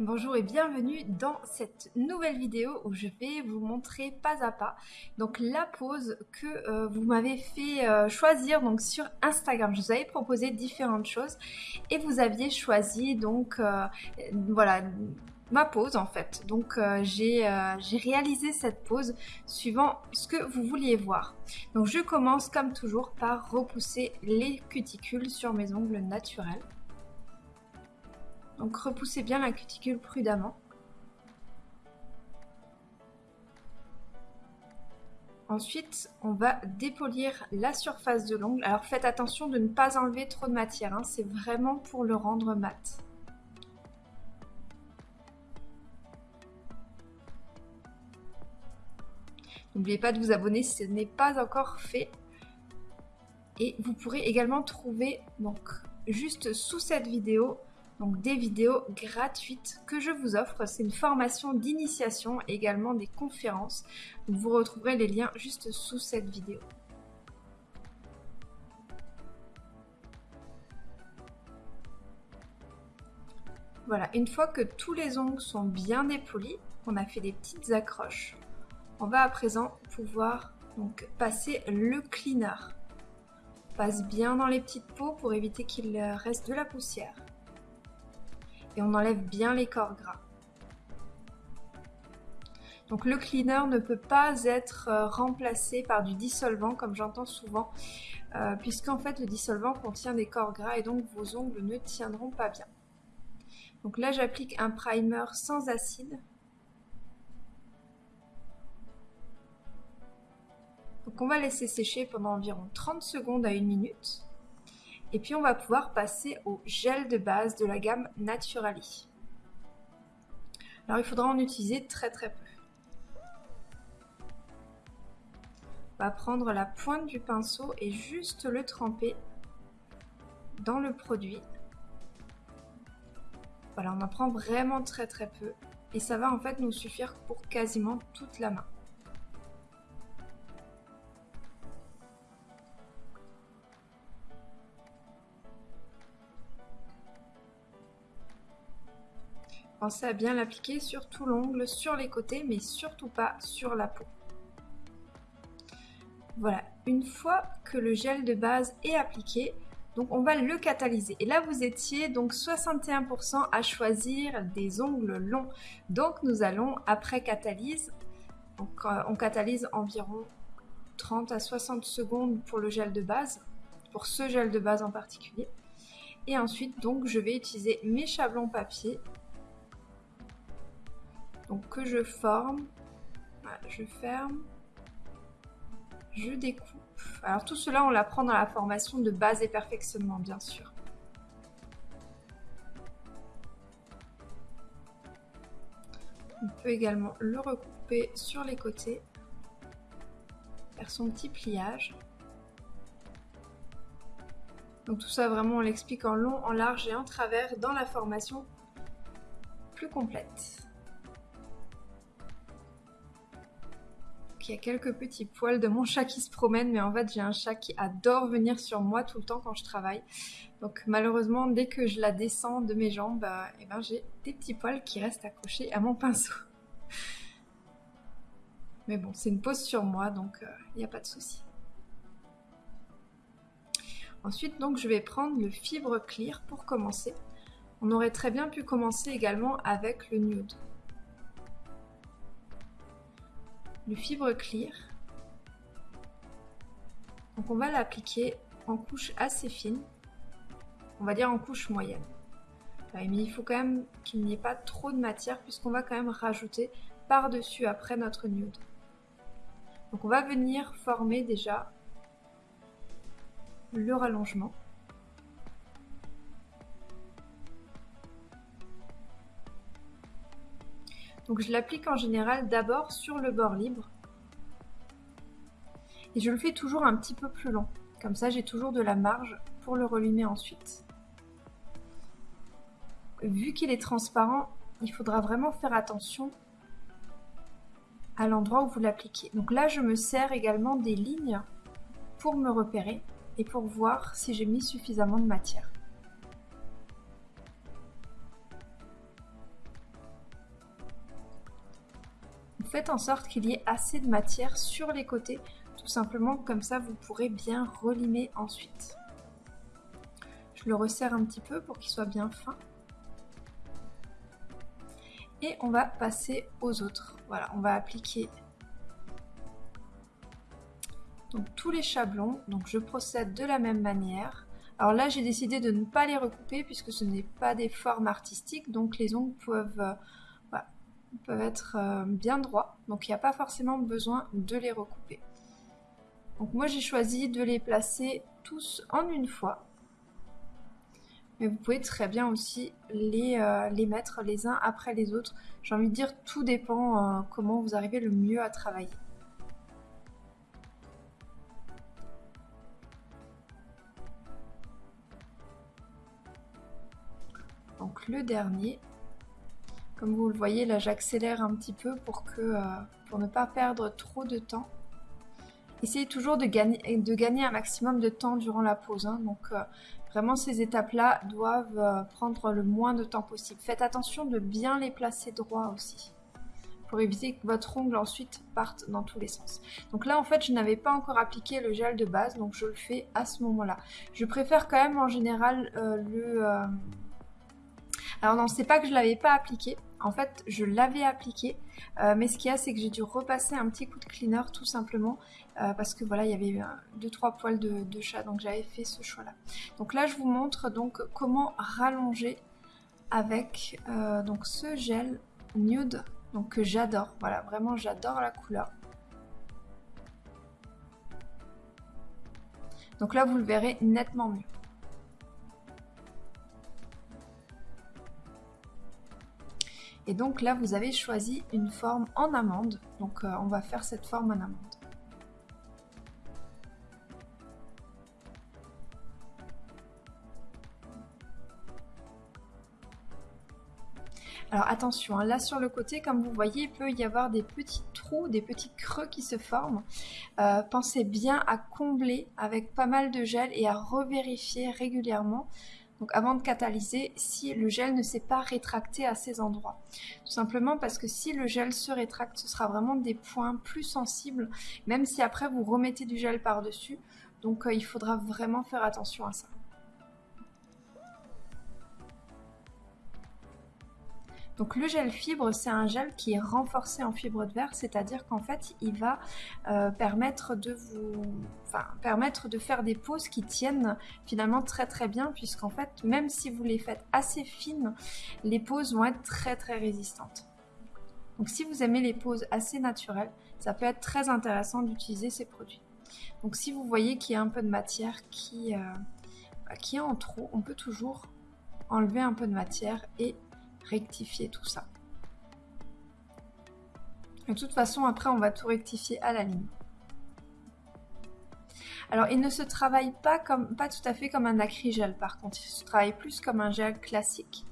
Bonjour et bienvenue dans cette nouvelle vidéo où je vais vous montrer pas à pas donc la pose que euh, vous m'avez fait euh, choisir donc sur Instagram. Je vous avais proposé différentes choses et vous aviez choisi donc euh, voilà ma pose en fait. Donc j'ai réalisé cette pose suivant ce que vous vouliez voir. Donc je commence comme toujours par repousser les cuticules sur mes ongles naturels. Donc repoussez bien la cuticule prudemment. Ensuite, on va dépolir la surface de l'ongle. Alors faites attention de ne pas enlever trop de matière, hein. c'est vraiment pour le rendre mat. N'oubliez pas de vous abonner si ce n'est pas encore fait. Et vous pourrez également trouver donc juste sous cette vidéo donc des vidéos gratuites que je vous offre. C'est une formation d'initiation, également des conférences. vous retrouverez les liens juste sous cette vidéo. Voilà, une fois que tous les ongles sont bien dépolis, on a fait des petites accroches, on va à présent pouvoir donc passer le cleaner. Passe bien dans les petites peaux pour éviter qu'il reste de la poussière et on enlève bien les corps gras. Donc le cleaner ne peut pas être euh, remplacé par du dissolvant comme j'entends souvent, euh, puisqu'en fait le dissolvant contient des corps gras et donc vos ongles ne tiendront pas bien. Donc là j'applique un primer sans acide. Donc on va laisser sécher pendant environ 30 secondes à 1 minute. Et puis on va pouvoir passer au gel de base de la gamme Naturali. Alors il faudra en utiliser très très peu. On va prendre la pointe du pinceau et juste le tremper dans le produit. Voilà, on en prend vraiment très très peu et ça va en fait nous suffire pour quasiment toute la main. À bien l'appliquer sur tout l'ongle, sur les côtés, mais surtout pas sur la peau. Voilà, une fois que le gel de base est appliqué, donc on va le catalyser. Et là vous étiez donc 61% à choisir des ongles longs. Donc nous allons après catalyse, donc euh, on catalyse environ 30 à 60 secondes pour le gel de base, pour ce gel de base en particulier. Et ensuite donc je vais utiliser mes chablons papier donc que je forme, je ferme, je découpe. Alors tout cela, on l'apprend dans la formation de base et perfectionnement, bien sûr. On peut également le recouper sur les côtés, faire son petit pliage. Donc tout ça, vraiment, on l'explique en long, en large et en travers dans la formation plus complète. Il y a quelques petits poils de mon chat qui se promènent, mais en fait j'ai un chat qui adore venir sur moi tout le temps quand je travaille. Donc malheureusement, dès que je la descends de mes jambes, bah, eh ben, j'ai des petits poils qui restent accrochés à mon pinceau. Mais bon, c'est une pose sur moi, donc il euh, n'y a pas de souci. Ensuite, donc, je vais prendre le fibre clear pour commencer. On aurait très bien pu commencer également avec le nude. Le fibre clear. Donc on va l'appliquer en couche assez fine, on va dire en couche moyenne. mais il faut quand même qu'il n'y ait pas trop de matière puisqu'on va quand même rajouter par-dessus après notre nude. Donc on va venir former déjà le rallongement. Donc je l'applique en général d'abord sur le bord libre. Et je le fais toujours un petit peu plus long. Comme ça j'ai toujours de la marge pour le relumer ensuite. Vu qu'il est transparent, il faudra vraiment faire attention à l'endroit où vous l'appliquez. Donc là je me sers également des lignes pour me repérer et pour voir si j'ai mis suffisamment de matière. Faites en sorte qu'il y ait assez de matière sur les côtés, tout simplement comme ça vous pourrez bien relimer ensuite. Je le resserre un petit peu pour qu'il soit bien fin. Et on va passer aux autres. Voilà, on va appliquer donc tous les chablons. Donc je procède de la même manière. Alors là, j'ai décidé de ne pas les recouper puisque ce n'est pas des formes artistiques, donc les ongles peuvent, euh, peuvent être euh, bien droits, donc il n'y a pas forcément besoin de les recouper. Donc moi, j'ai choisi de les placer tous en une fois. Mais vous pouvez très bien aussi les, euh, les mettre les uns après les autres. J'ai envie de dire, tout dépend comment vous arrivez le mieux à travailler. donc le dernier. Comme vous le voyez, là j'accélère un petit peu euh, pour ne pas perdre trop de temps. Essayez toujours de gagner, un maximum de temps durant la pause. Hein. donc euh, vraiment ces étapes-là doivent euh, prendre le moins de temps possible. Faites attention de bien les placer droit aussi pour éviter que votre ongle ensuite parte dans tous les sens. Donc là en fait je n'avais pas encore appliqué le gel de base donc je le fais à ce moment-là. Je préfère quand même en général le, alors non, c'est pas que je l'avais pas appliqué. En fait, je l'avais appliqué, euh, mais ce qu'il y a, c'est que j'ai dû repasser un petit coup de cleaner tout simplement euh, parce que voilà, il y avait 2-3 poils de, chat, donc j'avais fait ce choix-là. Donc là, je vous montre donc comment rallonger avec euh, donc ce gel nude, donc que j'adore. Voilà, vraiment, j'adore la couleur. Donc là, vous le verrez nettement mieux. Et donc là, vous avez choisi une forme en amande. Donc euh, on va faire cette forme en amande. Alors attention, hein, là sur le côté, comme vous voyez, il peut y avoir des petits trous, des petits creux qui se forment. Euh, pensez bien à combler avec pas mal de gel et à revérifier régulièrement donc avant de catalyser, si le gel ne s'est pas rétracté à ces endroits. Tout simplement parce que si le gel se rétracte, ce sera vraiment des points plus sensibles, même si après vous remettez du gel par-dessus. Donc euh, il faudra vraiment faire attention à ça. Donc le gel fibre, c'est un gel qui est renforcé en fibre de verre, c'est-à-dire qu'en fait, il va euh, permettre de vous, enfin, permettre de faire des poses qui tiennent finalement très très bien, puisqu'en fait, même si vous les faites assez fines, les poses vont être très très résistantes. Donc si vous aimez les poses assez naturelles, ça peut être très intéressant d'utiliser ces produits. Donc si vous voyez qu'il y a un peu de matière qui, euh, qui est en trop, on peut toujours enlever un peu de matière et rectifier tout ça. De toute façon, après, on va tout rectifier à la ligne. Alors, il ne se travaille pas, comme, pas tout à fait comme un akrigel, par contre. Il se travaille plus comme un gel classique.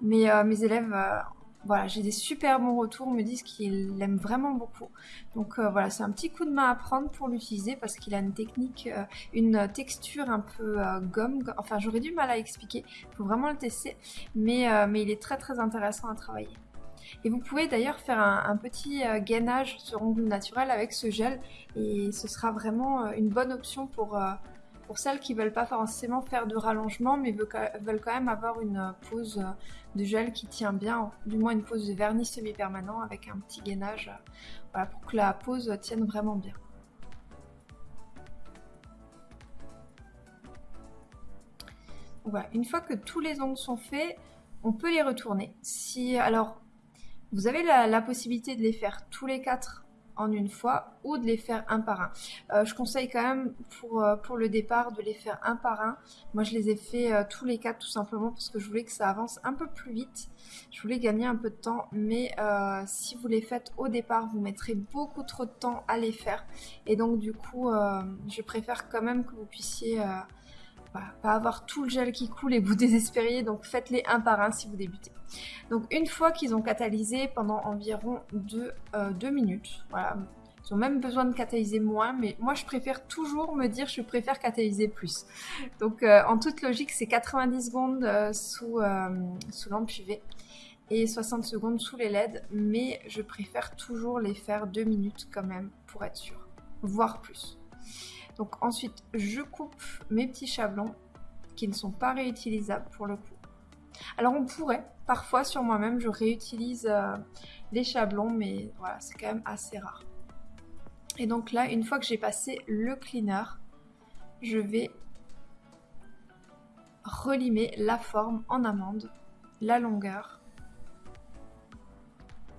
Mais euh, mes élèves euh, voilà, j'ai des super bons retours, me disent qu'ils l'aiment vraiment beaucoup. Donc euh, voilà, c'est un petit coup de main à prendre pour l'utiliser parce qu'il a une technique, euh, une texture un peu euh, gomme. Enfin, j'aurais du mal à expliquer, il faut vraiment le tester, mais, mais il est très très intéressant à travailler. Et vous pouvez d'ailleurs faire un, petit gainage sur ongle naturel avec ce gel et ce sera vraiment une bonne option pour, pour celles qui veulent pas forcément faire de rallongement mais veulent quand même avoir une pose de gel qui tient bien, du moins une pose de vernis semi-permanent avec un petit gainage voilà, pour que la pose tienne vraiment bien. Voilà, une fois que tous les ongles sont faits, on peut les retourner. Si alors vous avez la possibilité de les faire tous les quatre en une fois ou de les faire un par un. Euh, je conseille quand même pour, euh, pour le départ de les faire un par un. Moi je les ai fait euh, tous les quatre tout simplement parce que je voulais que ça avance un peu plus vite. Je voulais gagner un peu de temps mais si vous les faites au départ vous mettrez beaucoup trop de temps à les faire et donc du coup je préfère quand même que vous puissiez pas avoir tout le gel qui coule et vous désespériez, donc faites-les un par un si vous débutez. Donc une fois qu'ils ont catalysé pendant environ 2 euh, minutes, voilà, ils ont même besoin de catalyser moins, mais moi je préfère toujours me dire je préfère catalyser plus. Donc euh, en toute logique c'est 90 secondes euh, sous, sous lampe UV. et 60 secondes sous les LED, mais je préfère toujours les faire 2 minutes quand même pour être sûr, voire plus. Donc ensuite, je coupe mes petits chablons qui ne sont pas réutilisables pour le coup. Alors on pourrait, parfois sur moi-même, je réutilise euh, les chablons, mais voilà, c'est quand même assez rare. Et donc là, une fois que j'ai passé le cleaner, je vais relimer la forme en amande, la longueur.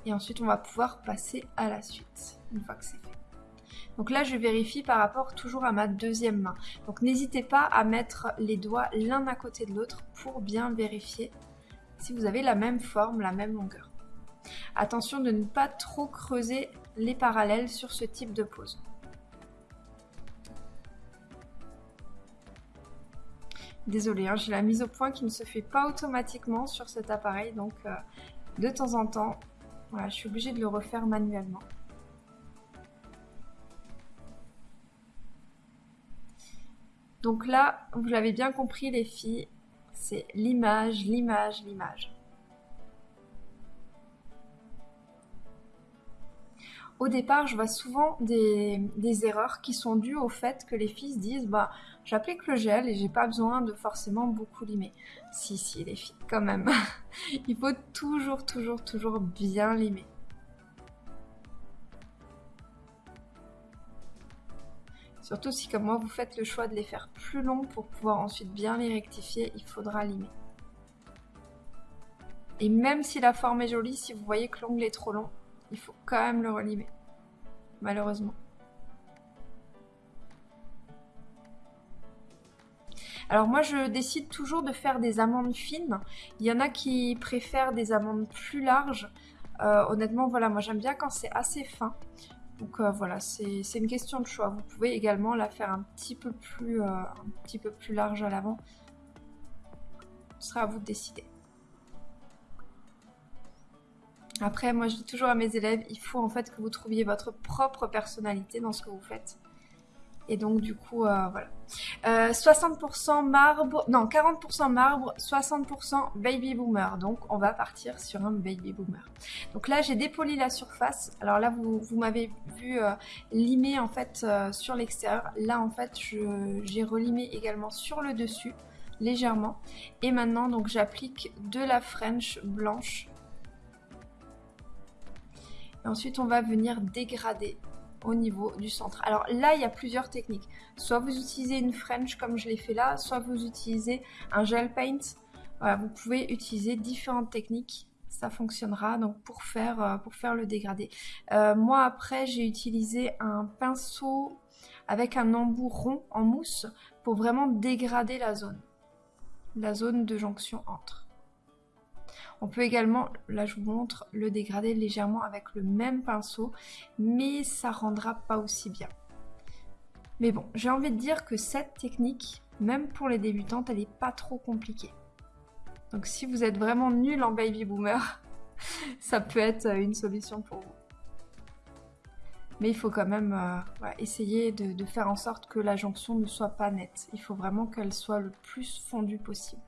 Et ensuite, on va pouvoir passer à la suite, une fois que c'est fait. Donc là, je vérifie par rapport toujours à ma deuxième main. Donc n'hésitez pas à mettre les doigts l'un à côté de l'autre pour bien vérifier si vous avez la même forme, la même longueur. Attention de ne pas trop creuser les parallèles sur ce type de pose. Désolée, hein, j'ai la mise au point qui ne se fait pas automatiquement sur cet appareil, donc euh, de temps en temps, je suis obligée de le refaire manuellement. Donc là, vous l'avez bien compris les filles, c'est l'image, l'image, l'image. Au départ, je vois souvent des, erreurs qui sont dues au fait que les filles se disent bah j'applique le gel et j'ai pas besoin de forcément beaucoup limer. Si si les filles, quand même. Il faut toujours toujours toujours bien limer. Surtout si comme moi vous faites le choix de les faire plus longs pour pouvoir ensuite bien les rectifier, il faudra limer. Et même si la forme est jolie, si vous voyez que l'ongle est trop long, il faut quand même le relimer. Malheureusement. Alors moi je décide toujours de faire des amandes fines. Il y en a qui préfèrent des amandes plus larges. Euh, honnêtement voilà moi j'aime bien quand c'est assez fin. Donc euh, voilà, c'est une question de choix. Vous pouvez également la faire un petit peu plus, euh, un petit peu plus large à l'avant. Ce sera à vous de décider. Après, moi je dis toujours à mes élèves, il faut en fait que vous trouviez votre propre personnalité dans ce que vous faites. Et donc du coup, euh, voilà. 60% euh, marbre, non 40% marbre, 60% baby boomer. Donc on va partir sur un baby boomer. Donc là j'ai dépoli la surface. Alors là vous, m'avez vu euh, limer en fait sur l'extérieur. Là en fait j'ai relimé également sur le dessus légèrement. Et maintenant donc j'applique de la French blanche. Et ensuite on va venir dégrader au niveau du centre. Alors là, il y a plusieurs techniques. Soit vous utilisez une French comme je l'ai fait là, soit vous utilisez un gel paint. Vous pouvez utiliser différentes techniques. Ça fonctionnera donc pour faire, euh, pour faire le dégradé. Euh, moi après, j'ai utilisé un pinceau avec un embout rond en mousse pour vraiment dégrader la zone. La zone de jonction entre. On peut également, là je vous montre, le dégrader légèrement avec le même pinceau, mais ça rendra pas aussi bien. Mais bon, j'ai envie de dire que cette technique, même pour les débutantes, elle n'est pas trop compliquée. Donc si vous êtes vraiment nul en baby boomer, ça peut être une solution pour vous. Mais il faut quand même euh, essayer de faire en sorte que la jonction ne soit pas nette. Il faut vraiment qu'elle soit le plus fondue possible.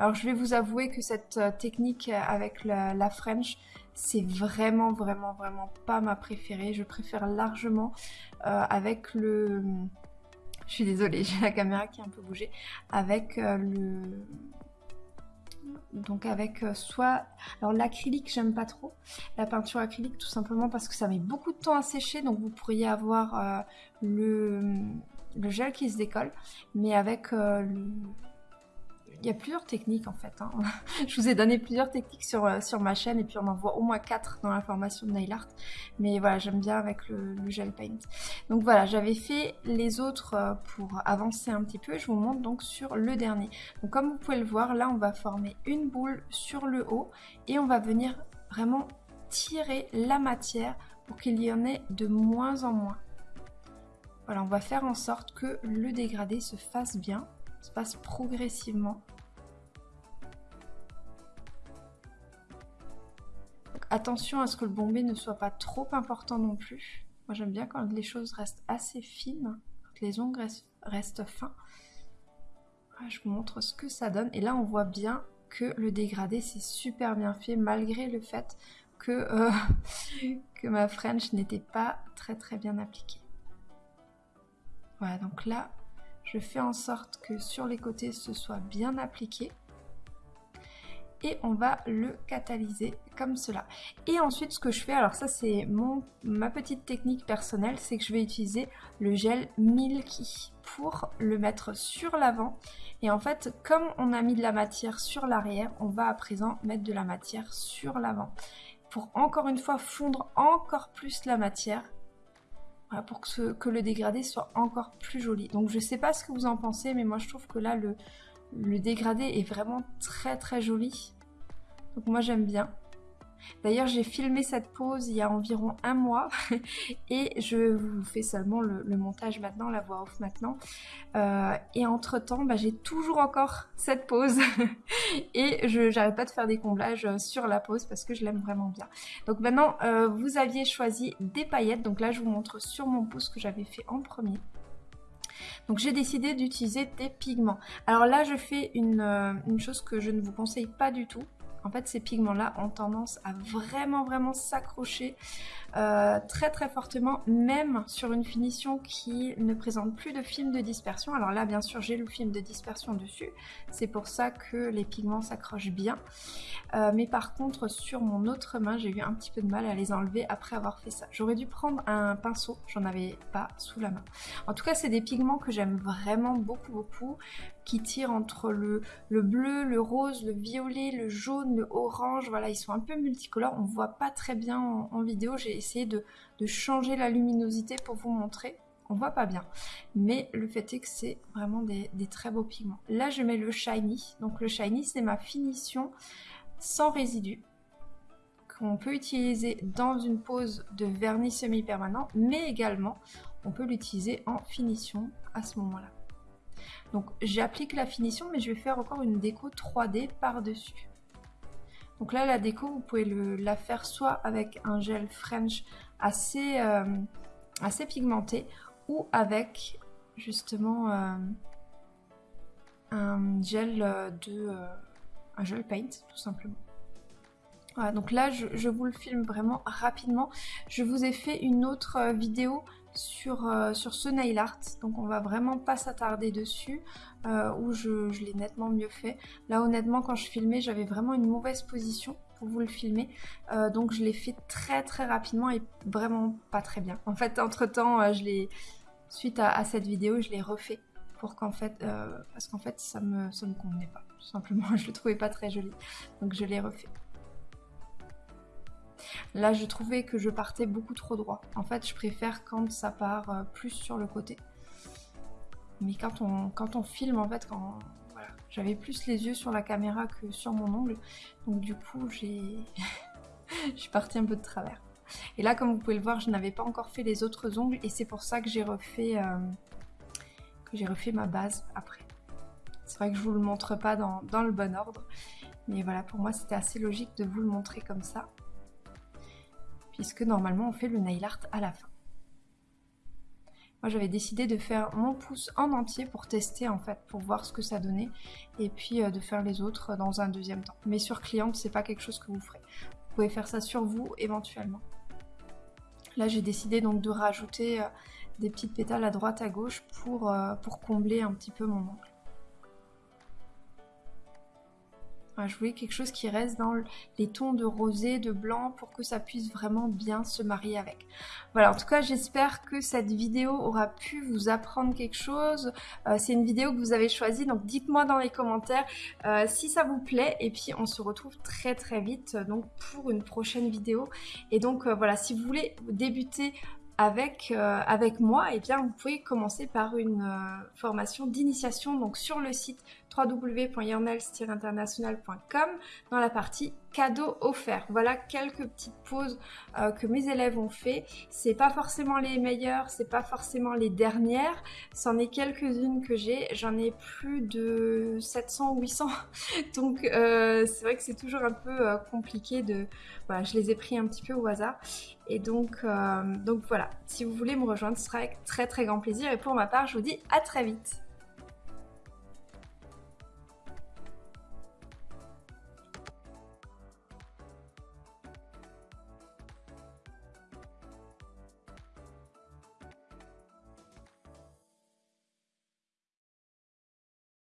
Alors je vais vous avouer que cette euh, technique avec la, French, c'est vraiment vraiment vraiment pas ma préférée. Je préfère largement euh, avec le... Je suis désolée, j'ai la caméra qui a un peu bougé. Avec euh, le... Donc avec soit... Alors l'acrylique, j'aime pas trop. La peinture acrylique, tout simplement parce que ça met beaucoup de temps à sécher. Donc vous pourriez avoir le... le gel qui se décolle. Mais avec le il y a plusieurs techniques en fait. Hein. je vous ai donné plusieurs techniques sur, euh, sur ma chaîne et puis on en voit au moins quatre dans la formation de nail art. Mais voilà, j'aime bien avec le, gel paint. Donc voilà, j'avais fait les autres euh, pour avancer un petit peu. Je vous montre donc sur le dernier. Donc comme vous pouvez le voir, là on va former une boule sur le haut et on va venir vraiment tirer la matière pour qu'il y en ait de moins en moins. Voilà, on va faire en sorte que le dégradé se fasse bien se passe progressivement. attention à ce que le bombé ne soit pas trop important non plus. Moi j'aime bien quand les choses restent assez fines, quand les ongles restent, fins. je vous montre ce que ça donne. Et là, on voit bien que le dégradé, c'est super bien fait, malgré le fait que, euh, que ma French n'était pas très très bien appliquée. Voilà, donc là, je fais en sorte que sur les côtés, ce soit bien appliqué et on va le catalyser comme cela. Et ensuite ce que je fais, alors ça c'est ma petite technique personnelle, c'est que je vais utiliser le gel Milky pour le mettre sur l'avant. Et en fait, comme on a mis de la matière sur l'arrière, on va à présent mettre de la matière sur l'avant. Pour encore une fois fondre encore plus la matière. Pour que, le dégradé soit encore plus joli. Donc je sais pas ce que vous en pensez, mais moi je trouve que là le dégradé est vraiment très très joli. Donc moi j'aime bien. D'ailleurs, j'ai filmé cette pause il y a environ un mois et je vous fais seulement le, montage maintenant, la voix off maintenant. Euh, et entre temps, bah, j'ai toujours encore cette pause et je n'arrête pas de faire des comblages sur la pause parce que je l'aime vraiment bien. Donc maintenant, euh, vous aviez choisi des paillettes. Donc là, je vous montre sur mon pouce que j'avais fait en premier. Donc j'ai décidé d'utiliser des pigments. Alors là je fais euh, une, chose que je ne vous conseille pas du tout. En fait ces pigments là ont tendance à vraiment vraiment s'accrocher euh, très très fortement, même sur une finition qui ne présente plus de film de dispersion. Alors là, bien sûr, j'ai le film de dispersion dessus, c'est pour ça que les pigments s'accrochent bien. Euh, mais par contre, sur mon autre main, j'ai eu un petit peu de mal à les enlever après avoir fait ça. J'aurais dû prendre un pinceau, j'en avais pas sous la main. En tout cas, c'est des pigments que j'aime vraiment beaucoup beaucoup qui tirent entre le, le, bleu, le rose, le violet, le jaune, le orange. Voilà, ils sont un peu multicolores. On voit pas très bien en, vidéo. J'ai essayer de, changer la luminosité pour vous montrer. On voit pas bien. Mais le fait est que c'est vraiment des, très beaux pigments. Là, je mets le Shiny. Donc le Shiny, c'est ma finition sans résidus qu'on peut utiliser dans une pose de vernis semi-permanent, mais également on peut l'utiliser en finition à ce moment-là. Donc j'applique la finition, mais je vais faire encore une déco 3D par-dessus. Donc là, la déco, vous pouvez la faire soit avec un gel French assez, euh, pigmenté ou avec justement euh, un gel de euh, un gel paint tout simplement. Voilà, donc là je, vous le filme vraiment rapidement. Je vous ai fait une autre vidéo sur, sur ce nail art, donc on va vraiment pas s'attarder dessus. Euh, où je, l'ai nettement mieux fait. Là honnêtement quand je filmais j'avais vraiment une mauvaise position pour vous le filmer euh, donc je l'ai fait très très rapidement et vraiment pas très bien. En fait entre temps euh, je l'ai suite à, cette vidéo je l'ai refait pour qu'en fait parce qu'en fait ça ça me convenait pas tout simplement je le trouvais pas très joli donc je l'ai refait. Là, je trouvais que je partais beaucoup trop droit. En fait, je préfère quand ça part plus sur le côté. Mais quand on, filme, en fait, j'avais plus les yeux sur la caméra que sur mon ongle. Donc du coup, j'ai... je suis partie un peu de travers. Et là, comme vous pouvez le voir, je n'avais pas encore fait les autres ongles et c'est pour ça que j'ai refait, euh, ma base après. C'est vrai que je vous le montre pas dans le bon ordre. Mais voilà, pour moi, c'était assez logique de vous le montrer comme ça. Puisque normalement, on fait le nail art à la fin. Moi j'avais décidé de faire mon pouce en entier pour tester en fait, pour voir ce que ça donnait et puis euh, de faire les autres dans un deuxième temps. Mais sur cliente, c'est pas quelque chose que vous ferez. Vous pouvez faire ça sur vous éventuellement. Là j'ai décidé donc de rajouter euh, des petites pétales à droite à gauche pour, euh, combler un petit peu mon ongle. je voulais quelque chose qui reste dans les tons de rosé, de blanc pour que ça puisse vraiment bien se marier avec. Voilà, en tout cas, j'espère que cette vidéo aura pu vous apprendre quelque chose. Euh, c'est une vidéo que vous avez choisie, donc dites-moi dans les commentaires euh, si ça vous plaît. Et puis, on se retrouve très très vite donc pour une prochaine vidéo. Et donc, euh, voilà, si vous voulez débuter avec, avec moi, et eh bien vous pouvez commencer par une formation d'initiation donc sur le site www.yernels-international.com dans la partie cadeaux offerts. Voilà quelques petites pauses euh, que mes élèves ont fait. C'est pas forcément les meilleures, c'est pas forcément les dernières. C'en est quelques-unes que j'ai. J'en ai plus de 700 ou 800. Donc euh, c'est vrai que c'est toujours un peu euh, compliqué de... Voilà, je les ai pris un petit peu au hasard. Et donc, donc voilà, si vous voulez me rejoindre, ce sera avec très très grand plaisir. Et pour ma part, je vous dis à très vite.